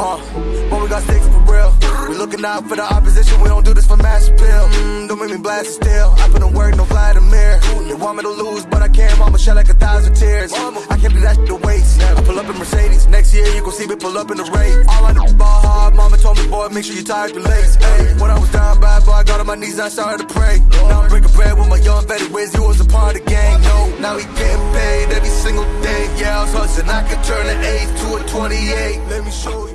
Uh, but we got sticks for real. We looking out for the opposition, we don't do this for mass appeal. Mm, don't make me blast it still. I put in work, no Vladimir. They want me to lose, but I can't. Mama shed like a thousand tears. I can't do that shit to waste. I pull up in Mercedes. Next year, you gon' see me pull up in the Wraith. All I do is ball hard. Mama told me, boy, make sure you tie up your legs. Hey, when I was down bad, boy, I got on my knees, I started to pray. Now I'm breaking bread with my young Betty Wiz, you was a part of the gang. No, now he getting paid every single day. Yeah, I was hustling. I could turn an 8 to a 28. Let me show you.